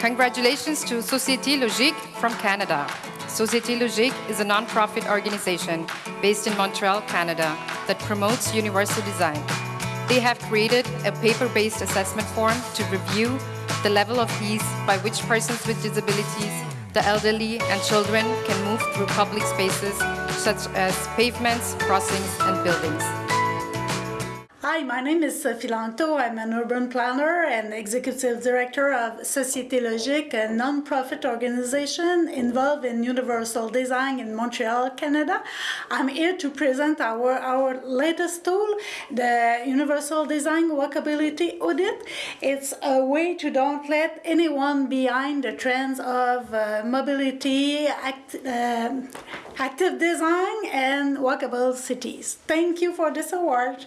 Congratulations to Société Logique from Canada. Société Logique is a non-profit organization based in Montreal, Canada that promotes universal design. They have created a paper-based assessment form to review the level of ease by which persons with disabilities, the elderly and children can move through public spaces such as pavements, crossings and buildings. Hi, my name is Sophie Lanctôt. I'm an urban planner and executive director of Société Logique, a non-profit organization involved in universal design in Montreal, Canada. I'm here to present our, our latest tool, the Universal Design Walkability Audit. It's a way to don't let anyone behind the trends of uh, mobility, act, uh, active design, and walkable cities. Thank you for this award.